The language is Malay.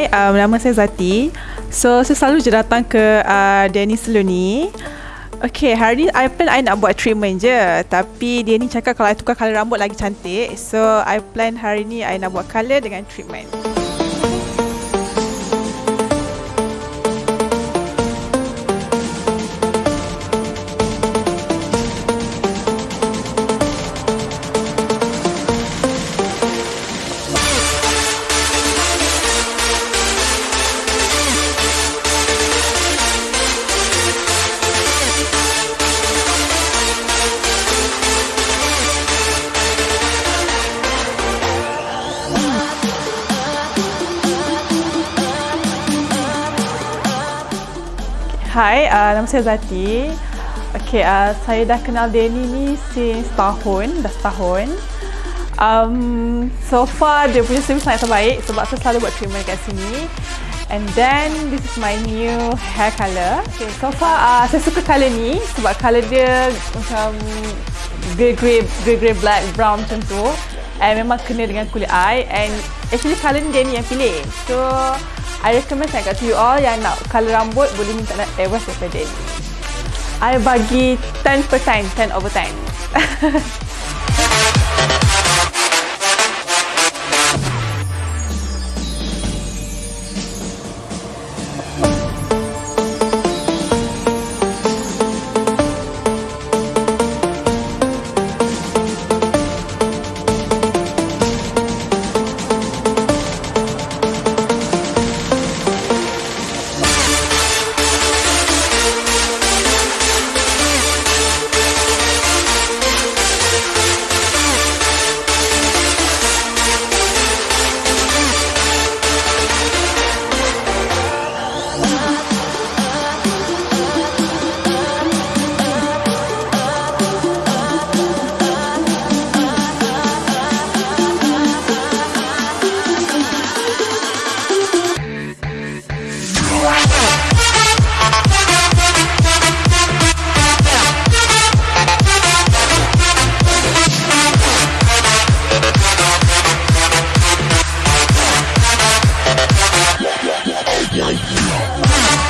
Hai, um, nama saya Zati. So, saya selalu je datang ke uh, Danny Salon ni. Okay, hari ni I plan I nak buat treatment je. Tapi dia ni cakap kalau I tukar colour rambut lagi cantik. So, I plan hari ni I nak buat colour dengan treatment. Hai, uh, nama saya Zati. Okay, uh, saya dah kenal Danny ni since tahun, dah setahun. Um, so far, dia punya service sangat terbaik sebab saya selalu buat treatment kat sini. And then, this is my new hair colour. Okay, so far, uh, saya suka colour ni sebab colour dia macam grey-grey, grey-grey black, brown macam tu. And memang kena dengan kulit I. And actually, colour ni Danny yang pilih. So, I recommend sangat kat you all yang nak colour rambut boleh minta nak advice daripada ni. I bagi 10 per 10, 10 over 10. Yeah.